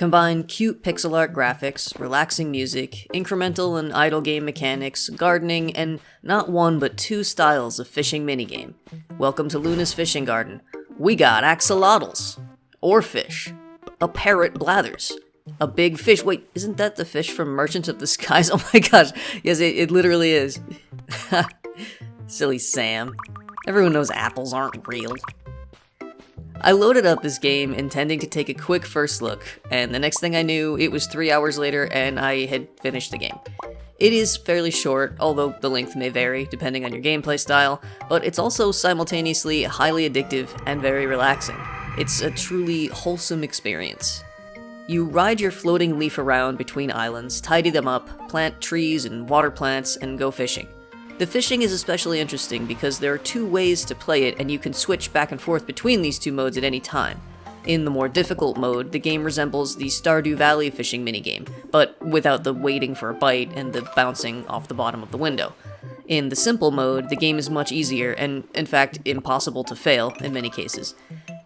Combine cute pixel art graphics, relaxing music, incremental and idle game mechanics, gardening, and not one but two styles of fishing minigame. Welcome to Luna's Fishing Garden. We got axolotls, or fish, a parrot blathers, a big fish. Wait, isn't that the fish from Merchant of the Skies? Oh my gosh, yes, it, it literally is. Silly Sam. Everyone knows apples aren't real. I loaded up this game intending to take a quick first look, and the next thing I knew, it was three hours later and I had finished the game. It is fairly short, although the length may vary depending on your gameplay style, but it's also simultaneously highly addictive and very relaxing. It's a truly wholesome experience. You ride your floating leaf around between islands, tidy them up, plant trees and water plants, and go fishing. The fishing is especially interesting because there are two ways to play it and you can switch back and forth between these two modes at any time. In the more difficult mode, the game resembles the Stardew Valley fishing minigame, but without the waiting for a bite and the bouncing off the bottom of the window. In the simple mode, the game is much easier and, in fact, impossible to fail in many cases.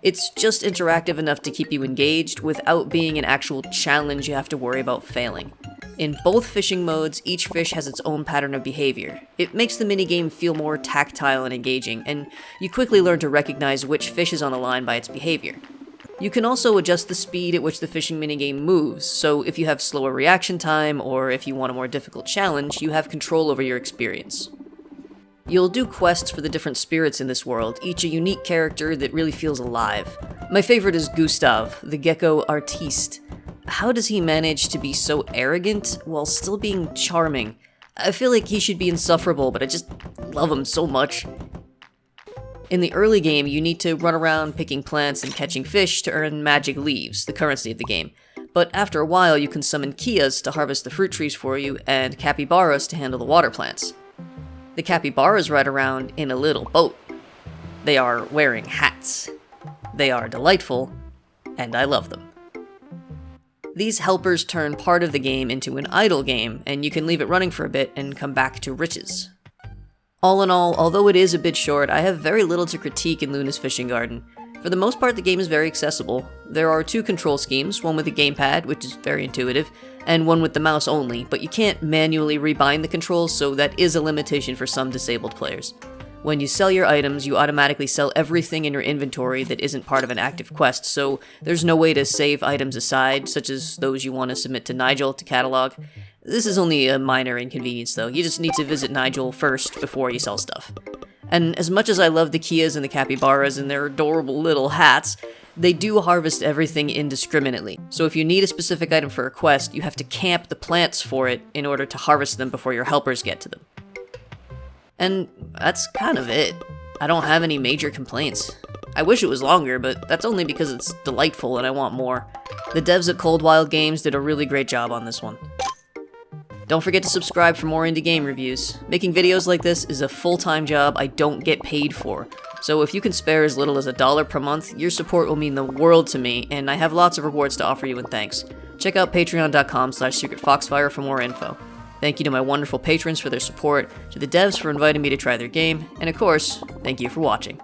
It's just interactive enough to keep you engaged without being an actual challenge you have to worry about failing. In both fishing modes, each fish has its own pattern of behavior. It makes the minigame feel more tactile and engaging, and you quickly learn to recognize which fish is on a line by its behavior. You can also adjust the speed at which the fishing minigame moves, so if you have slower reaction time, or if you want a more difficult challenge, you have control over your experience. You'll do quests for the different spirits in this world, each a unique character that really feels alive. My favorite is Gustav, the gecko artiste. How does he manage to be so arrogant while still being charming? I feel like he should be insufferable, but I just love him so much. In the early game, you need to run around picking plants and catching fish to earn magic leaves, the currency of the game. But after a while, you can summon Keas to harvest the fruit trees for you, and capybaras to handle the water plants. The capybaras ride around in a little boat. They are wearing hats. They are delightful, and I love them. These helpers turn part of the game into an idle game, and you can leave it running for a bit and come back to riches. All in all, although it is a bit short, I have very little to critique in Luna's Fishing Garden. For the most part, the game is very accessible. There are two control schemes, one with a gamepad, which is very intuitive, and one with the mouse only, but you can't manually rebind the controls, so that is a limitation for some disabled players. When you sell your items, you automatically sell everything in your inventory that isn't part of an active quest, so there's no way to save items aside, such as those you want to submit to Nigel to catalog. This is only a minor inconvenience though, you just need to visit Nigel first before you sell stuff. And as much as I love the Keas and the capybaras and their adorable little hats, they do harvest everything indiscriminately. So if you need a specific item for a quest, you have to camp the plants for it in order to harvest them before your helpers get to them. And that's kind of it. I don't have any major complaints. I wish it was longer, but that's only because it's delightful and I want more. The devs at Coldwild Games did a really great job on this one. Don't forget to subscribe for more indie game reviews. Making videos like this is a full-time job I don't get paid for, so if you can spare as little as a dollar per month, your support will mean the world to me, and I have lots of rewards to offer you in thanks. Check out patreon.com slash secretfoxfire for more info. Thank you to my wonderful patrons for their support, to the devs for inviting me to try their game, and of course, thank you for watching.